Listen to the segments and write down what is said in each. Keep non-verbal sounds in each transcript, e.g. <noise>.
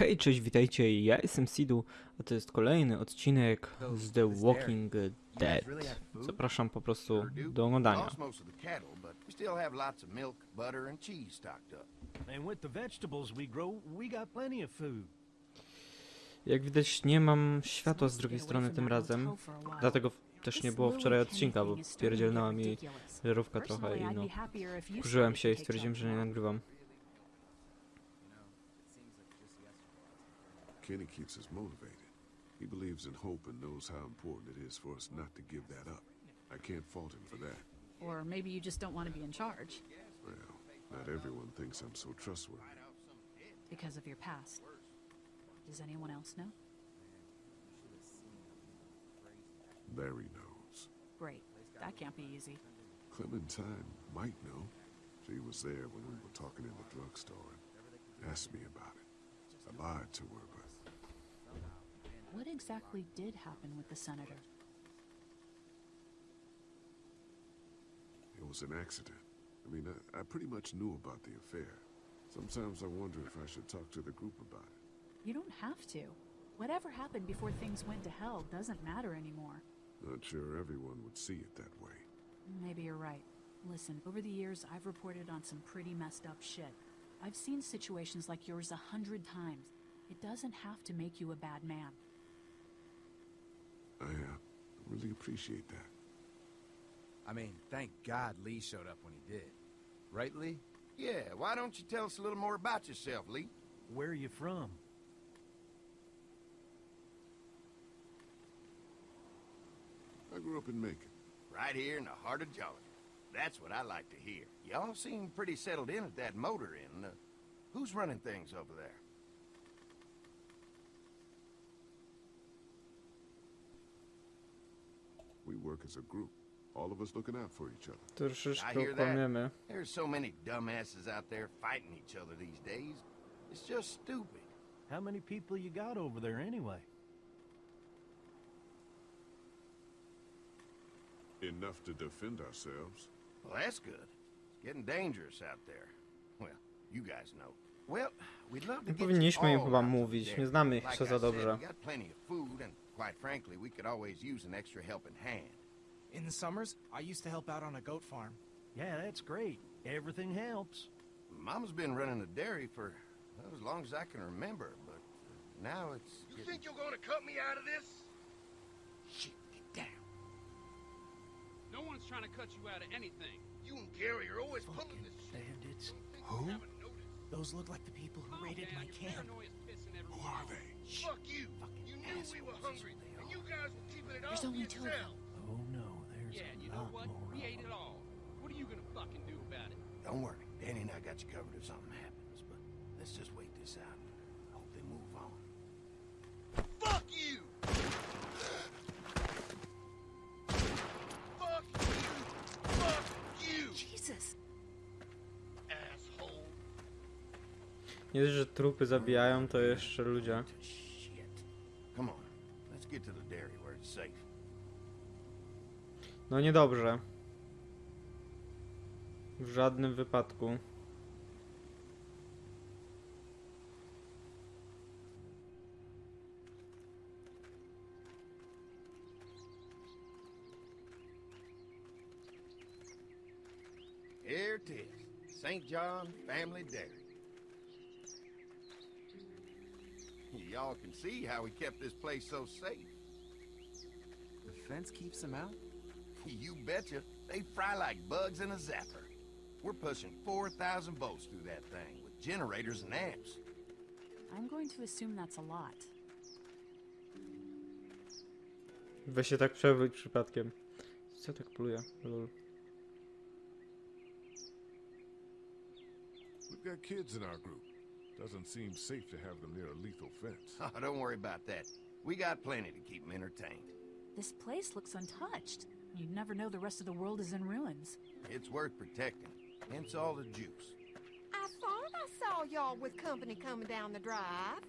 Hej, cześć, witajcie, ja jestem Sidu, a to jest kolejny odcinek z The Walking Dead. Zapraszam po prostu do oglądania. Jak widać nie mam światła z drugiej strony tym razem, dlatego też nie było wczoraj odcinka, bo pierdzielnęła mi żarówka trochę i no, kurzyłem się i stwierdziłem, że nie nagrywam. Kenny keeps us motivated. He believes in hope and knows how important it is for us not to give that up. I can't fault him for that. Or maybe you just don't want to be in charge Well, not everyone thinks I'm so trustworthy. because of your past. Does anyone else know? Larry knows. Great. That can't be easy. Clementine might know. She was there when we were talking in the drugstore and asked me about it. I lied to her, exactly did happen with the senator? it was an accident. I mean, I, I pretty much knew about the affair. Sometimes I wonder if I should talk to the group about it. You don't have to. Whatever happened before things went to hell doesn't matter anymore. Not sure everyone would see it that way. Maybe you're right. Listen, over the years, I've reported on some pretty messed up shit. I've seen situations like yours a hundred times. It doesn't have to make you a bad man. I uh, really appreciate that. I mean, thank God Lee showed up when he did. Right, Lee? Yeah, why don't you tell us a little more about yourself, Lee? Where are you from? I grew up in Macon. Right here in the heart of Georgia. That's what I like to hear. Y'all seem pretty settled in at that motor inn. Uh, who's running things over there? Work as a group. All of us looking out for each other. I Troszeczkę hear that. okłamiemy. There's so many dumbasses out there fighting each other these days. It's just stupid. How many people you got over there anyway? Enough to defend ourselves. Well, that's good. It's getting dangerous out there. Well, you guys know. Well, we'd love to Nie get you powinniśmy im all chyba out to the mówić, dairy. nie znamy ich Like jeszcze I za dobrze. We got plenty of food, and quite frankly, we could always use an extra helping hand. In the summers, I used to help out on a goat farm. Yeah, that's great. Everything helps. Mama's been running a dairy for well, as long as I can remember, but now it's. You getting- think you're gonna cut me out of this? Shit, get down. No one's trying to cut you out of anything. You and Gary are always pulling this shit. Bandits. Who? Those look like the people who Calm raided down, my camp. Who are off. they? Fuck you. Fucking You knew we were hungry, and you guys were keeping it There's all only two of them. Oh no, there's Yeah, a and you know what? more. We of ate it all. What are you gonna fucking do about it? Don't worry, Danny and I got you covered if something happens, but let's just wait this out. Hope they move on. Fuck you. Fuck you. Fuck you, Jesus! asshole. Nie dość, że trupy zabijają, to jeszcze ludzie. No niedobrze. W żadnym wypadku. Here it is, St. John Family Dairy. Y'all can see how we kept this place so safe. The fence keeps him out? You betcha. They fry like bugs in a zapper. We're pushing 4,000 volts through that thing with generators and amps. I'm going to assume that's a lot. Weź się tak przewróć przypadkiem. Co tak pluje? Lol. We've got kids in our group. Doesn't seem safe to have them near a lethal fence. Oh, <laughs> don't worry about that. We got plenty to keep them entertained. This place looks untouched. You'd never know the rest of the world is in ruins. It's worth protecting. Hence all the juice. I thought I saw y'all with company coming down the drive.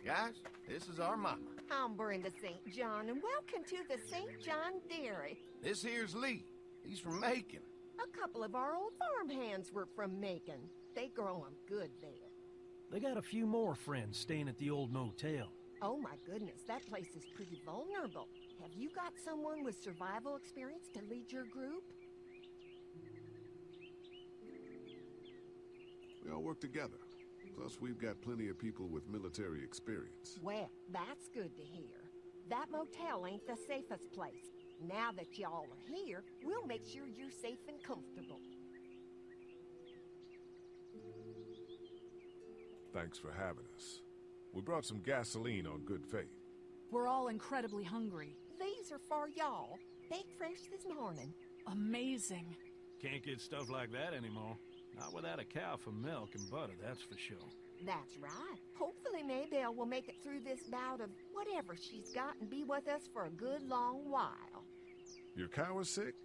Guys, this is our mama. I'm Brenda St. John, and welcome to the St. John Dairy. This here's Lee. He's from Macon. A couple of our old farm hands were from Macon. They grow 'em good there. They got a few more friends staying at the old motel. Oh my goodness, that place is pretty vulnerable. Have you got someone with survival experience to lead your group? We all work together. Plus, we've got plenty of people with military experience. Well, that's good to hear. That motel ain't the safest place. Now that y'all are here, we'll make sure you're safe and comfortable. Thanks for having us. We brought some gasoline on good faith. We're all incredibly hungry. These are for y'all. Baked fresh this morning. Amazing. Can't get stuff like that anymore. Not without a cow for milk and butter, that's for sure. That's right. Hopefully Maybelle will make it through this bout of whatever she's got and be with us for a good long while. Your cow is sick?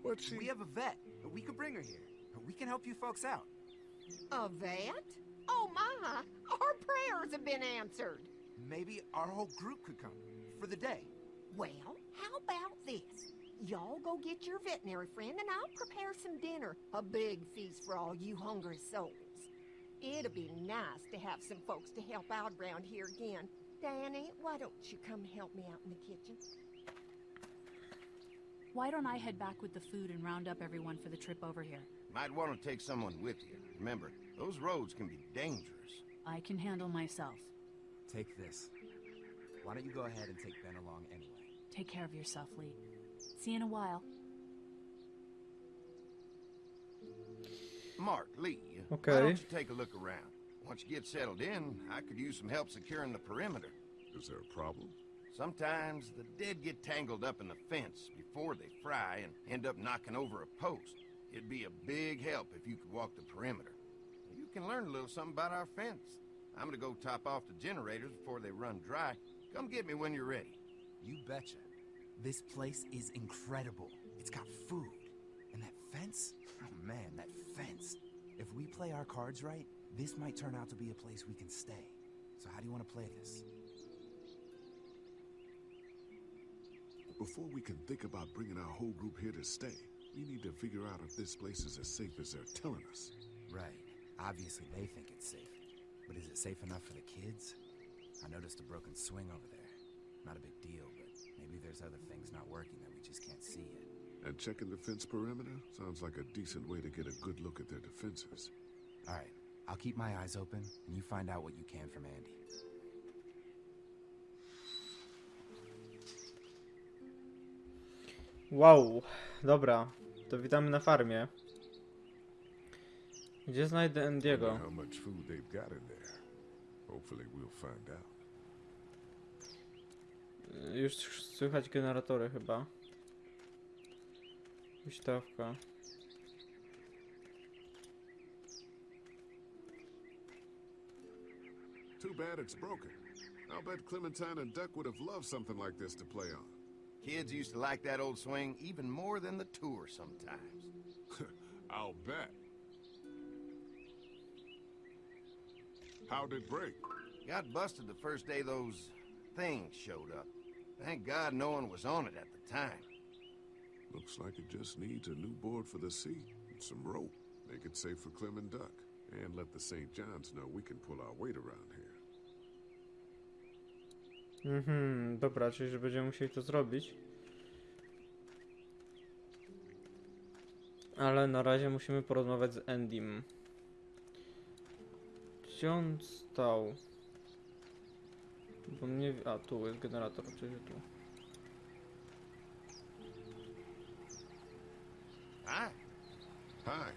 What's she? We have a vet. We could bring her here. We can help you folks out. A vet? Oh my! Our prayers have been answered. Maybe our whole group could come. For the day. Well, how about this? Y'all go get your veterinary friend and I'll prepare some dinner. A big feast for all you hungry souls. It'll be nice to have some folks to help out around here again. Danny, why don't you come help me out in the kitchen? Why don't I head back with the food and round up everyone for the trip over here? Might want to take someone with you. Remember, those roads can be dangerous. I can handle myself. Take this. Why don't you go ahead and take Ben along anyway? Take care of yourself, Lee. See you in a while. Mark, Lee, okay. why Okay. don't you take a look around? Once you get settled in, I could use some help securing the perimeter. Is there a problem? Sometimes the dead get tangled up in the fence before they fry and end up knocking over a post. It'd be a big help if you could walk the perimeter. You can learn a little something about our fence. I'm gonna go top off the generators before they run dry. Come get me when you're ready. You betcha. This place is incredible. It's got food. And that fence? Oh man, that fence. If we play our cards right, this might turn out to be a place we can stay. So how do you want to play this? Before we can think about bringing our whole group here to stay, we need to figure out if this place is as safe as they're telling us. Right. Obviously they think it's safe. But is it safe enough for the kids? I noticed a broken swing over there. Not a big deal, but maybe there's other things not working that we just can't see yet. And checking the fence perimeter sounds like a decent way to get a good look at their defenses. Alright, I'll keep my eyes open, and you find out what you can from Andy. Wow, dobra. To witamy na farmie. Gdzie znajdę Wonder Andiego? how much food they've got in there. Hopefully we'll find out. Już słychać generatory chyba. Huśtawka. Too bad it's broken. I'll bet Clementine and Duck would have loved something like this to play on. Kids used to like that old swing even more than the tour sometimes. <laughs> I'll bet. How'd it break? Got busted the first day those things showed up. Thank God no one was on it at the time. Looks like it just needs a new board for the sea and some rope. Make it safe for Clem and Duck. And let the St. John's know we can pull our weight around here. Mhm, dobra, czyli że będziemy musieli to zrobić. Ale na razie musimy porozmawiać z Endym. Gdzie on stał? Bo mnie... A, tu jest generator, oczywiście tu. Hi. Hi.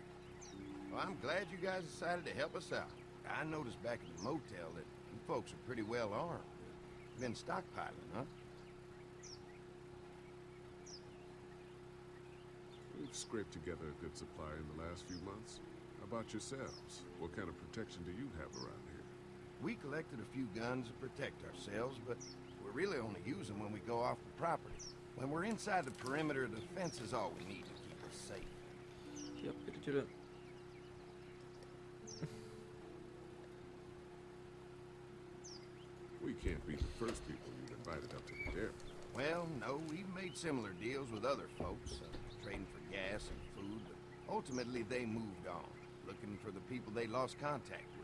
Well, I'm glad you guys decided to help us out. I noticed back at the motel that you folks are pretty well armed. Been stockpiling, huh? We've scraped together a good supply in the last few months. How about yourselves? What kind of protection do you have around here? We collected a few guns to protect ourselves, but we really only use them when we go off the property. When we're inside the perimeter, the fence is all we need to keep us safe. Ja pierdzielę. We can't be the first people you've invited up to the dairy. Well, no, we've made similar deals with other folks, uh, trading for gas and food, but ultimately they moved on, looking for the people they lost contact with.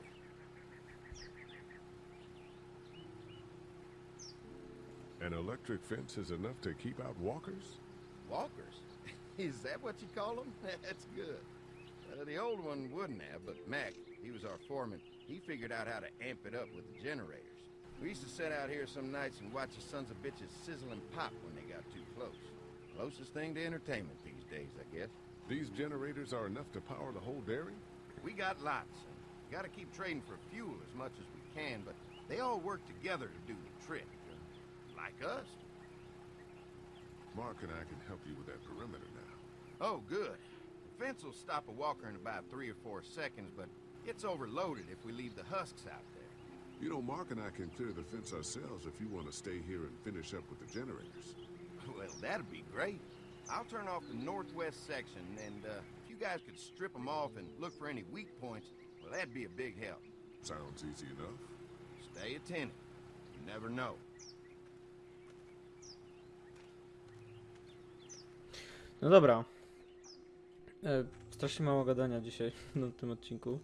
An electric fence is enough to keep out walkers? Walkers? <laughs> Is that what you call them? <laughs> That's good. Uh, the old one wouldn't have, but Mac, he was our foreman, he figured out how to amp it up with the generators. We used to sit out here some nights and watch the sons of bitches sizzle and pop when they got too close. Closest thing to entertainment these days, I guess. These generators are enough to power the whole dairy? We got lots, gotta keep trading for fuel as much as we can, but they all work together to do the trick. Like us. Mark and I can help you with that perimeter now. Oh, good. The fence will stop a walker in about three or four seconds, but it's overloaded if we leave the husks out there. You know, Mark and I can clear the fence ourselves if you want to stay here and finish up with the generators. <laughs> Well, that'd be great. I'll turn off the northwest section, and uh, if you guys could strip them off and look for any weak points, well, that'd be a big help. Sounds easy enough. Stay attentive. You never know. No dobra. E, strasznie mało gadania dzisiaj <laughs> na tym odcinku.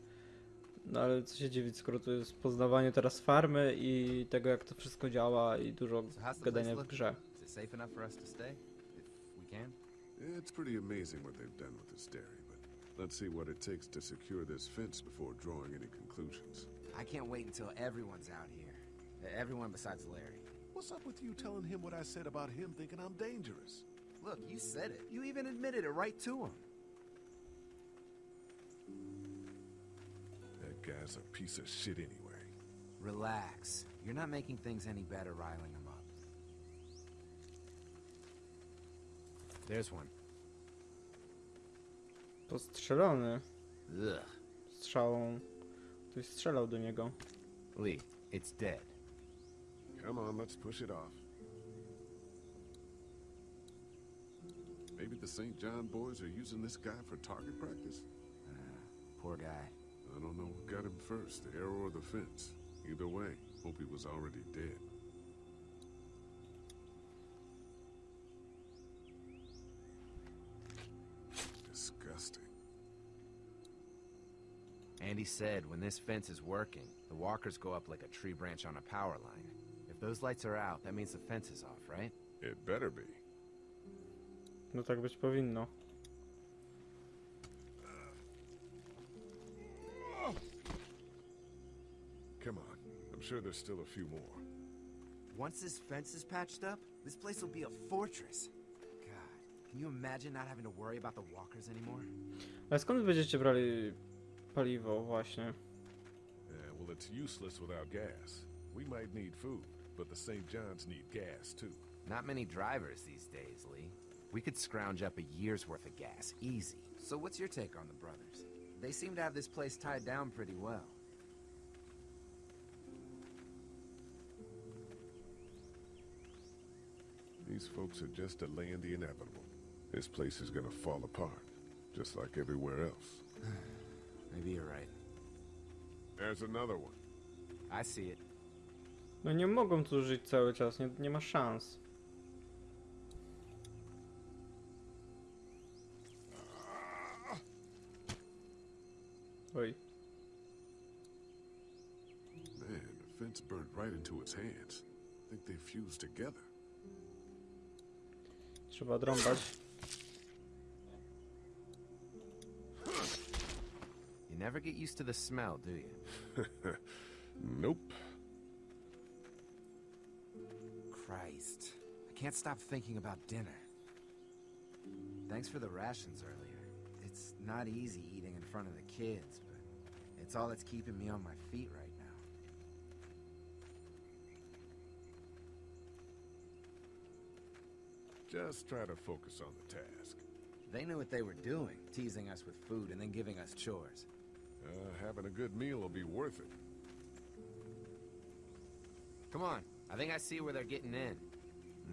No ale co się dziwić, skoro to jest poznawanie teraz farmy i tego jak to wszystko działa i dużo gadania w grze. Can? It's pretty amazing what they've done with this dairy, but let's see what it takes to secure this fence before drawing any conclusions. I can't wait until everyone's out here. Everyone besides Larry. What's up with you telling him what I said about him thinking I'm dangerous? Look, you said it. You even admitted it right to him. That guy's a piece of shit anyway. Relax. You're not making things any better riling him up. There's one. Postrzelony Ugh. strzałą. Ktoś strzelał do niego. Lee, it's dead. Come on, let's push it off. Maybe the St. John boys are using this guy for target practice? Ah, poor guy. I don't know what got him first, the arrow or the fence. Either way, hope he was already dead. Disgusting. Andy said when this fence is working, the walkers go up like a tree branch on a power line. If those lights are out, that means the fence is off, right? It better be. No tak być powinno. Come on. I'm sure there's still a few more. Once this fence is patched up, this place will be a fortress. God, can you imagine not having to worry about the walkers anymore? Ale skąd będziecie brali paliwo właśnie? Yeah, well, it's useless without gas. We might need food, but the St. John's need gas, too. Not many drivers these days, Lee. We could scrounge up a year's worth of gas, easy. So what's your take on the brothers? They seem to have this place tied down pretty well. These folks are just delaying the inevitable. This place is gonna fall apart, just like everywhere else. <sighs> Maybe you're right. There's another one. I see it. No nie mogą tu żyć cały czas, nie, nie ma szans. Right into its hands. I think they fused together. Trzeba odrąbać. You never get used to the smell, do you? <laughs> Nope. Christ. I can't stop thinking about dinner. Thanks for the rations earlier. It's not easy eating in front of the kids, but it's all that's keeping me on my feet right now. Just try to focus on the task. They knew what they were doing, teasing us with food and then giving us chores. Uh, having a good meal will be worth it. Come on, I think I see where they're getting in.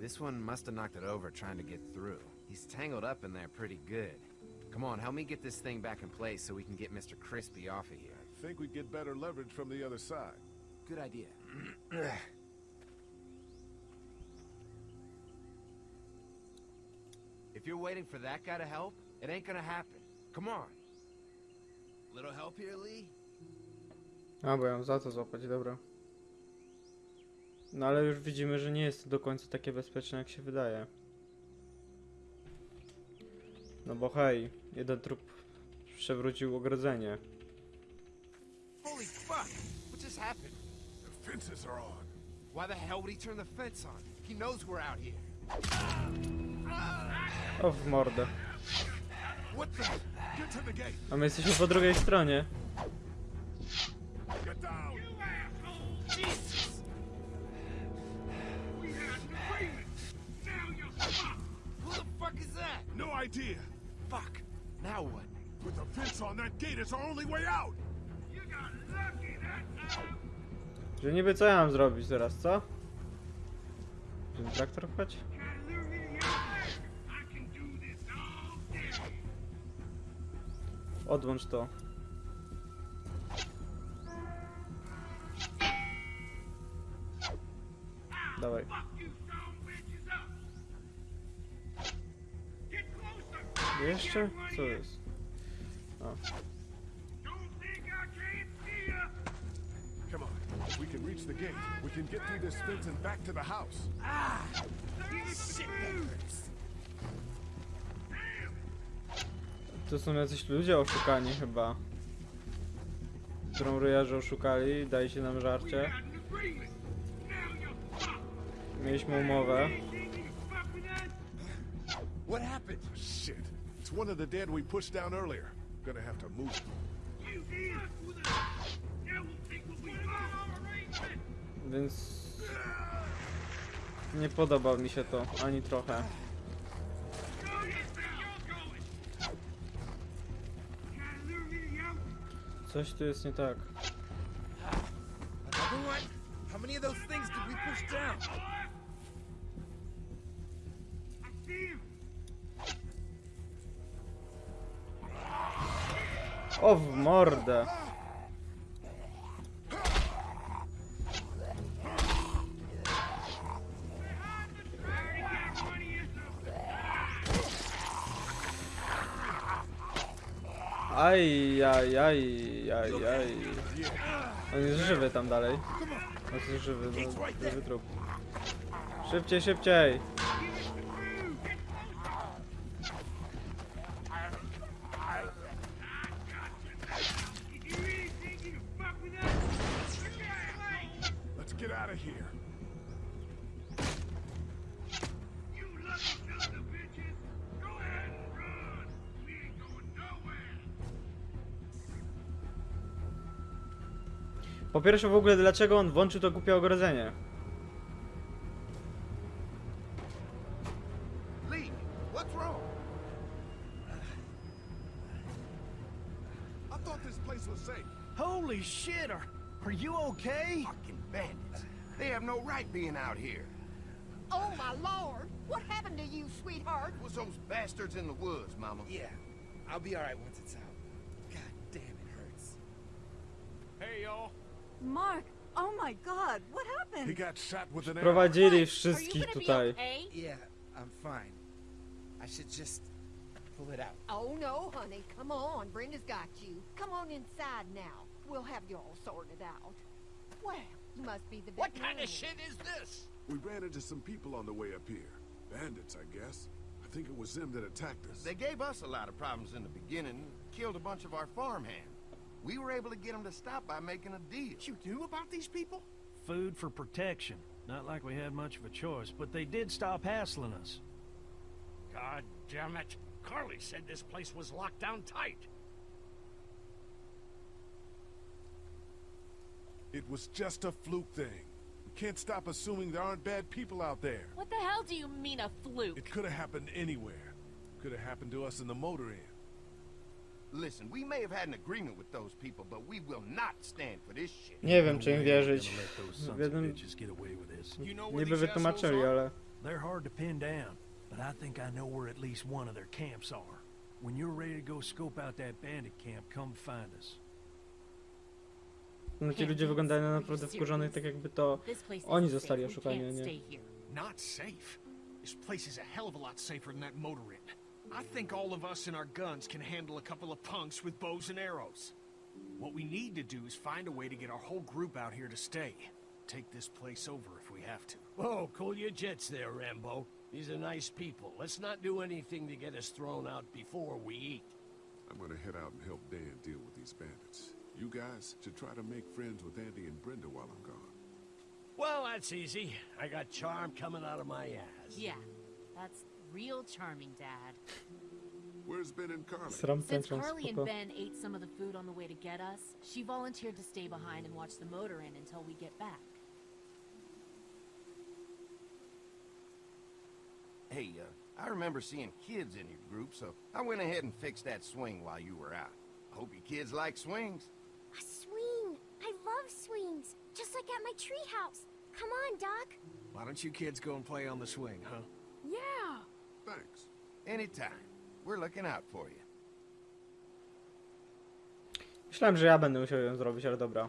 This one must have knocked it over trying to get through. He's tangled up in there pretty good. Come on, help me get this thing back in place so we can get Mr. Crispy off of here. I think we'd get better leverage from the other side. Good idea. <clears throat> if you're waiting for that guy to help, it ain't gonna happen. Come on. Little help here, Lee? A, bo ja mam za to złapać, dobra. No ale już widzimy, że nie jest to do końca takie bezpieczne, jak się wydaje. No bo hej, jeden trup przewrócił ogrodzenie. Holy fuck! What just happened? The fences are on. Why the hell would he turn the fence on? He knows we're out here. O, w mordę. A my jesteśmy po drugiej stronie. No idea. Fuck. Now what? With the fence on that gate, it's our only way out. You got lucky that time. Że niby co ja mam zrobić teraz, co? Ten traktor pchać? Odłącz to. Dawaj. Fuck you, son bitches up. Get closer. Jeszcze? Co jest? Don't think I can't see ya. Come on. If we can reach the gate, we can get through this fence and back to the house. Ah, shit, that hurts. To są jacyś ludzie oszukani chyba. Którą ryjarze oszukali, daj się nam żarcie. Mieliśmy umowę. What happened? Shit. It's one of the dead we pushed down earlier. Gonna have to move. Więc... Nie podoba mi się to, ani trochę. Coś tu jest nie tak. How many of those things did we push down? I see him. O, w mordę! Aj, aj, aj, aj, aj. On jest żywy tam dalej. On jest żywy, no, żywy trup. Szybciej, szybciej! Po pierwsze w ogóle dlaczego on włączył to głupie ogrodzenie? Lee, what's wrong? I thought this place was safe. Holy shit, are, are you okay? Fucking bandits. They have no right being out here. Oh, my lord! What happened to you, sweetheart? It was those bastards in the woods, Mama. Yeah, I'll be alright once it's out. God damn, it hurts. Hey, y'all. Mark, oh my god, what happened? He got shot with an arrow. Prowadzili wszystkich tutaj. Yeah, I'm fine. I should just pull it out. Oh, no, honey. Come on. Brenda's got you. Come on inside now. We'll have you all sorted out. Well, you must be the best. What kind of shit is this? We ran into some people on the way up here. Bandits, I guess. I think it was them that attacked us. They gave us a lot of problems in the beginning, killed a bunch of our farmhands. We were able to get them to stop by making a deal. What you knew about these people? Food for protection. Not like we had much of a choice, but they did stop hassling us. God damn it. Carley said this place was locked down tight. It was just a fluke thing. We can't stop assuming there aren't bad people out there. What the hell do you mean a fluke? It could have happened anywhere. Could have happened to us in the motor inn. Listen, we may have had an agreement with those people, but we will not stand for this shit. Nie wiem, czy im wierzyć. we're gonna let those W sons of jednym bitches get away with this. You know where niby these wytłumaczyli, ale... They're hard to pin down, but I think I know where at least one of their camps are. When you're ready to go scope out that bandit camp, come find us. No ci ludzie wyglądają na naprawdę wkurzonych, tak jakby to oni zostali oszukani, nie. Not safe. This place is a hell of a lot safer than that motor inn. I think all of us and our guns can handle a couple of punks with bows and arrows. What we need to do is find a way to get our whole group out here to stay. take this place over if we have to. Whoa, cool your jets there, Rambo. These are nice people. Let's not do anything to get us thrown out before we eat. I'm gonna head out and help Dan deal with these bandits. You guys should try to make friends with Andy and Brenda while I'm gone. Well, that's easy. I got charm coming out of my ass. Yeah, that's real charming, Dad. Where's Ben and Carley? Since tęczą, Carley and. Ben ate some of the food on the way to get us, she volunteered to stay behind and watch the motor in until we get back. Hey, uh, I remember seeing kids in your group, so I went ahead and fixed that swing while you were out. I Hope you kids like swings. A swing. I love swings. Just like at my treehouse. Come on, Duck. Why don't you kids go and play on the swing, huh? Yeah. Thanks. Anytime. We're looking out for you. Myślałem, że ja będę musiał ją zrobić, ale dobra.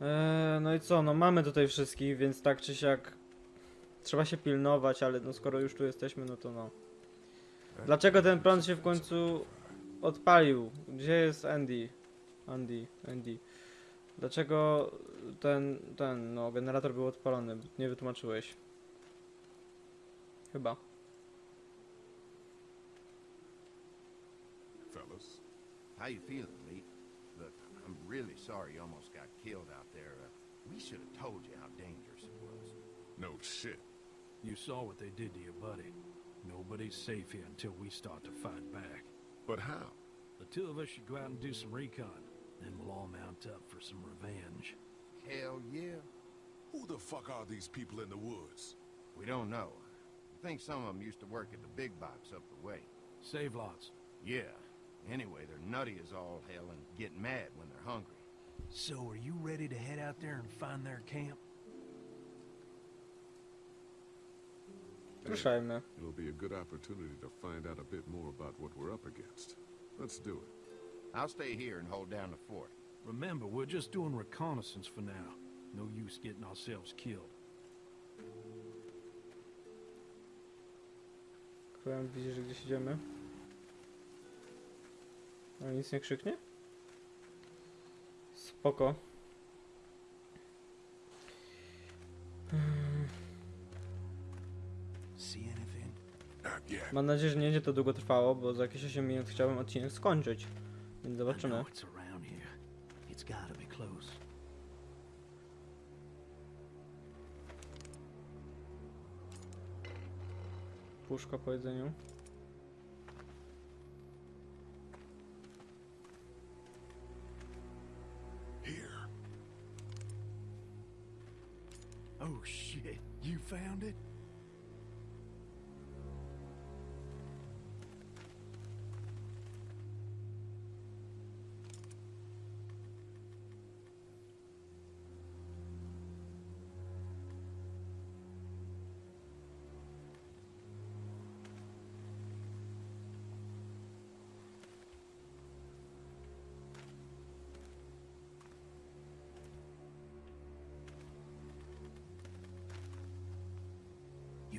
Eee, no i co, no mamy tutaj wszystkich, więc tak czy siak trzeba się pilnować, ale no skoro już tu jesteśmy, no to no. Dlaczego ten prąd się w końcu odpalił? Gdzie jest Andy? Andy, Andy. Dlaczego ten, ten, no, generator był odpalony? Nie wytłumaczyłeś. Chyba. Fellas, How you feeling, Lee? Look, I'm really sorry you almost got killed out there. Uh, we should have told you how dangerous it was. no shit. You saw what they did to your buddy. Nobody's safe here until we start to fight back. But how? The two of us should go out and do some recon. Then we'll all mount up for some revenge. Hell yeah. Who the fuck are these people in the woods? We don't know. I think some of them used to work at the big box up the way. Save-Lots. Yeah. Anyway, they're nutty as all hell and get mad when they're hungry. So are you ready to head out there and find their camp? Ruszajmy. It'll be a good opportunity to find out a bit more about what we're up against. Let's do it. I'll stay here and hold down the fort. Remember, we're just doing reconnaissance for now. No use getting ourselves killed. Powiem, widzisz, że gdzieś idziemy? Ale nic nie krzyknie? Spoko. Mam nadzieję, że nie będzie to długo trwało, bo za jakieś 8 minut chciałbym odcinek skończyć. Więc zobaczymy. Puszka po jedzeniu.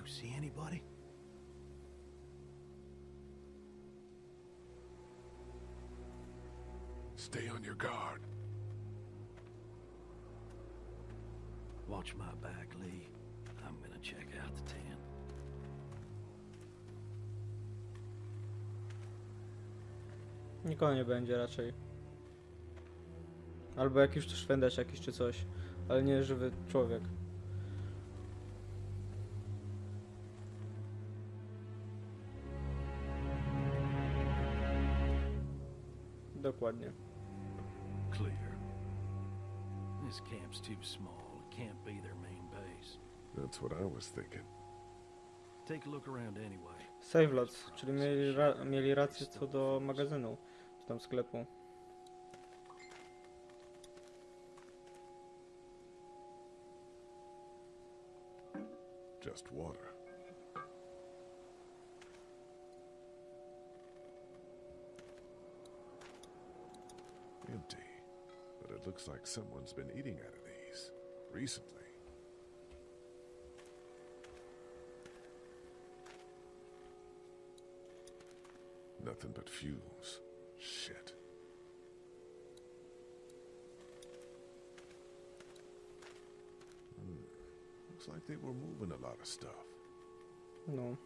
See anybody? Stay on your guard. Watch my back, Lee. I'm gonna check out the tent. Nikogo nie będzie raczej. Albo jakiś tu szwendacz jakiś czy coś. Ale nie żywy człowiek. Dokładnie. Clear. This camp's too small. It can't be their main base. That's what I was thinking. Take a look around anyway. Save-Lots, czyli mieli, ra mieli rację co do magazynu, czy tam sklepu. Just water. Empty. But it looks like someone's been eating out of these. Recently. Nothing but fumes. Shit. Hmm. Looks like they were moving a lot of stuff. No.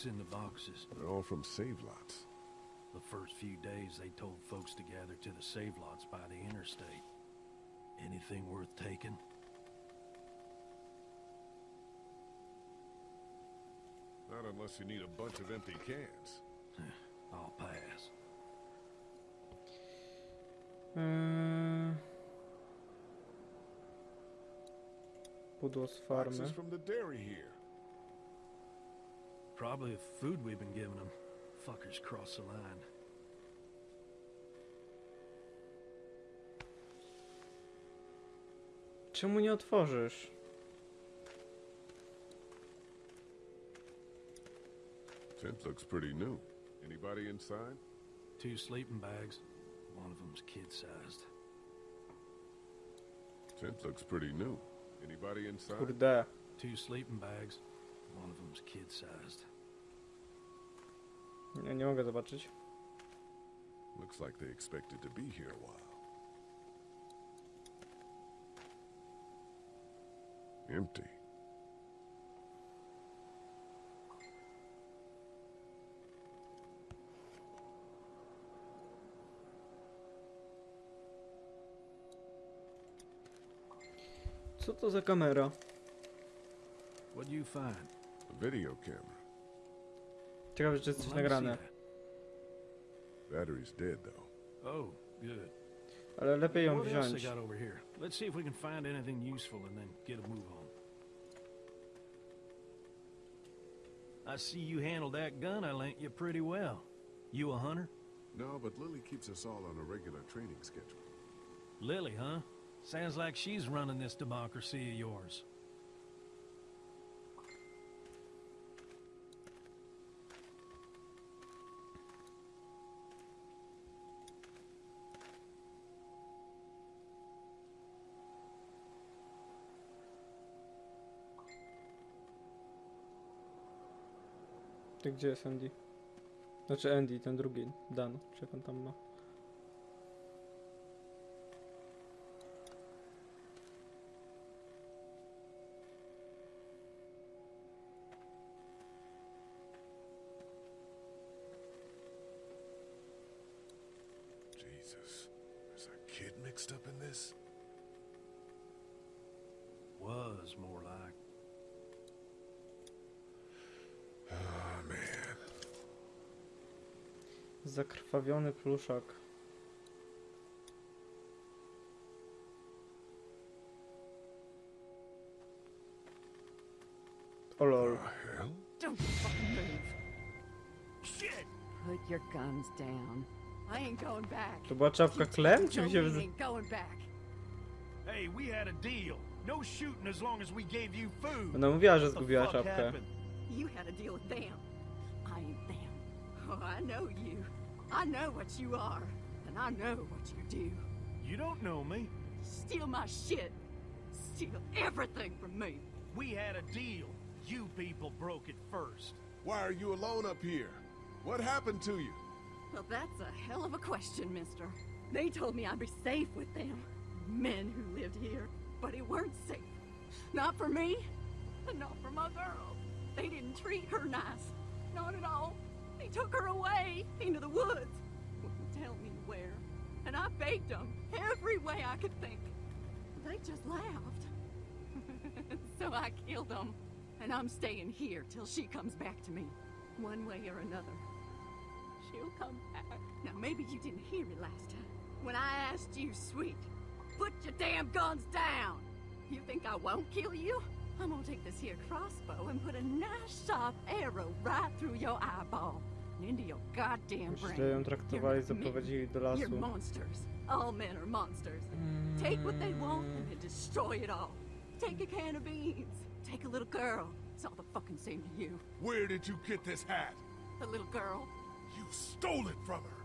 What's in the boxes? They're all from save lots. The first few days, they told folks to gather to the Save-Lots by the interstate. Anything worth taking? Not unless you need a bunch of empty cans. <sighs> I'll pass. Hmm. Farmy. Boxes from the dairy here. Probably the food we've been giving them. Fuckers cross the line. Czemu nie otworzysz? Tent looks pretty new. Anybody inside? Two sleeping bags. One of them's kid-sized. Tent looks pretty new. Anybody inside? Kurde. Two sleeping bags. One of them's kid-sized. Nie, nie mogę zobaczyć. Looks like they expected to be here a while. Empty. Co to za kamera? What do you find? A video camera. Ciekawe, czy jest coś Well, let me see nagrane. Battery's dead though. Oh, good. Ale lepiej ją what else wziąć. they got over here? Let's see if we can find anything useful and then get a move on. I see you handled that gun I lent you pretty well. You a hunter? No, but Lilly keeps us all on a regular training schedule. Lilly, huh? Sounds like she's running this democracy of yours. Ty gdzie jest Andy? Znaczy Andy, ten drugi, Dan, czy jak on tam ma. Jesus. There's a kid mixed up in this? Was more like. Zakrwawiony pluszak. O lol. Don't fucking move. Shit! Put your guns down. I ain't going back. To była czapka Clem, czy mi się. Hey, we had a deal. No shooting as long as we gave you food. Ona mówiła, że zgubiła czapkę. You had a deal with them. I. Oh, I know you. I know what you are. And I know what you do. You don't know me. Steal my shit. Steal everything from me. We had a deal. You people broke it first. Why are you alone up here? What happened to you? Well, that's a hell of a question, mister. They told me I'd be safe with them. Men who lived here. But it weren't safe. Not for me. And not for my girl. They didn't treat her nice. Not at all. They took her away into the woods. Wouldn't tell me where. And I begged them every way I could think. They just laughed. <laughs> so I killed them. And I'm staying here till she comes back to me. One way or another. She'll come back. Now, maybe you didn't hear me last time. When I asked you, sweet, put your damn guns down. You think I won't kill you? I'm gonna take this here crossbow and put a nice sharp arrow right through your eyeball into your goddamn brain. Ją traktowali, You're zaprowadzili do You're monsters. All men are monsters. Take what they want and then destroy it all. Take a can of beans. Take a little girl. It's all the fucking same to you. Where did you get this hat? The little girl. You stole it from her.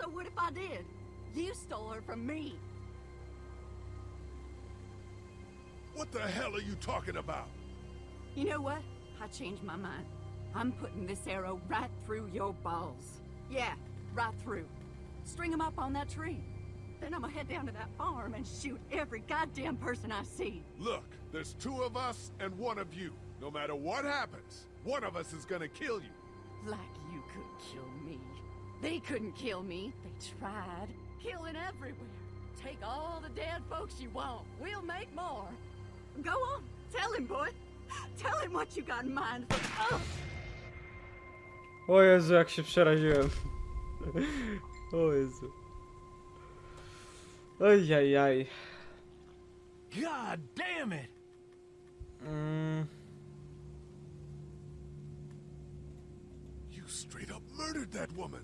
So what if I did? You stole her from me. What the hell are you talking about? You know what? I changed my mind. I'm putting this arrow right through your balls. Yeah, right through. String 'em up on that tree. Then I'm gonna head down to that farm and shoot every goddamn person I see. Look, there's two of us and one of you. No matter what happens, one of us is gonna kill you. Like you could kill me. They couldn't kill me. They tried. Killing everywhere. Take all the dead folks you want. We'll make more. Go on. Tell him, boy. Tell him what you got in mind for us. O Jezu, jak się przeraziłem. O Jezu. Ojajaj. God damn it! Mm, You straight up murdered that woman.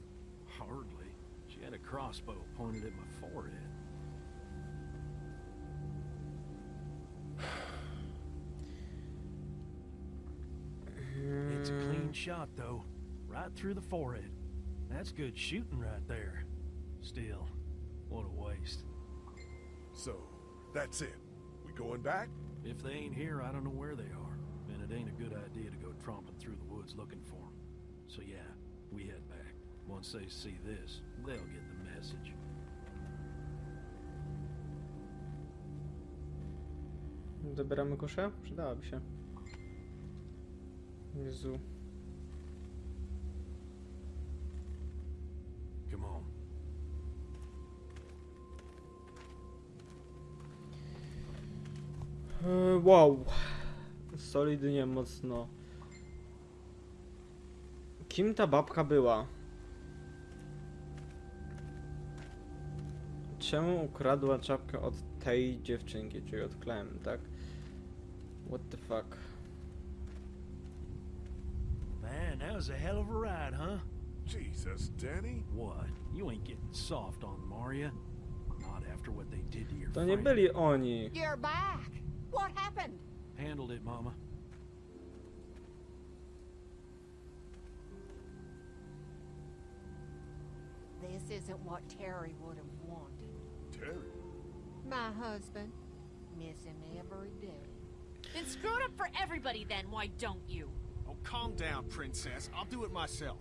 Hardly. She had a crossbow pointed at my forehead. <sighs> It's a clean shot, though. Right through the forehead. That's good shooting right there. Still, what a waste. So, that's it. We going back? If they ain't here, I don't know where they are. And it ain't a good idea to go tromping through the woods looking for them. So yeah, we head back. Once they see this, they'll get the message. Zabieramy kuszę? Przydałaby się. Jezu. Wow. Solidnie mocno. Kim ta babka była? Czemu ukradła czapkę od tej dziewczynki, czyli od Clem, tak? What the fuck? Man, that was a hell of a ride, huh? Jesus, Danny. What? You ain't getting soft on Maria? Not after what they did to your To nie byli oni. You're back. What happened? Handled it, Mama. This isn't what Terry would have wanted. Terry. My husband. Miss him every day. Then screw it up for everybody then, why don't you? Oh, calm down, princess. I'll do it myself.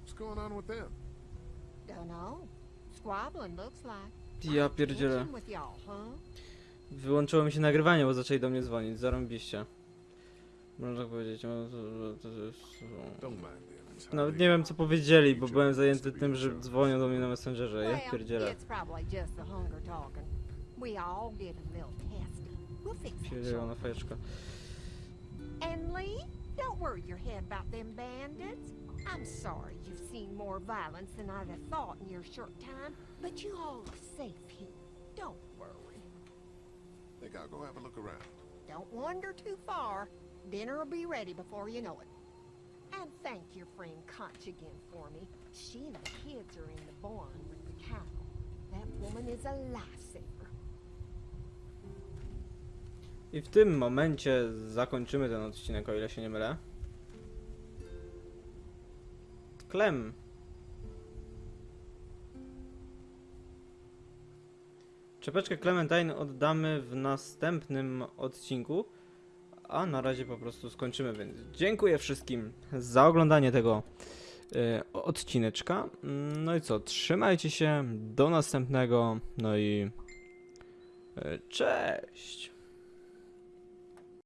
What's going on with them? Dunno. Squabbling looks like. Ja pierdzielę. Tension with y'all, huh? Wyłączyło mi się nagrywanie, bo zaczęli do mnie dzwonić. Zarąbiście. Można tak powiedzieć. no, to- to- to jest- Don't mind them. It's how Nawet they nie wiem are. co powiedzieli, bo Each byłem other zajęty has to tym, be że themselves. dzwonią do mnie na Messengerze. Ja Well, pierdzielę. it's probably just the hunger talking. We all get a little testy. We'll fix that Pierdzielona shortly. fajeczka. And Lee, don't worry your head about them bandits. I'm sorry you've seen more violence than I'd have thought in your short time, but you all are safe here. Don't worry. Think I'll go have a look around. Don't wander too far. Dinner will be ready before you know it. And thank your friend Katjaa again for me. She and the kids are in the barn with the cattle. That woman is a lifesaver. I w tym momencie zakończymy ten odcinek, o ile się nie mylę. Klem. Czepeczkę Clementine oddamy w następnym odcinku, a na razie po prostu skończymy, więc dziękuję wszystkim za oglądanie tego y, odcineczka. No i co, trzymajcie się, do następnego, no i y, cześć!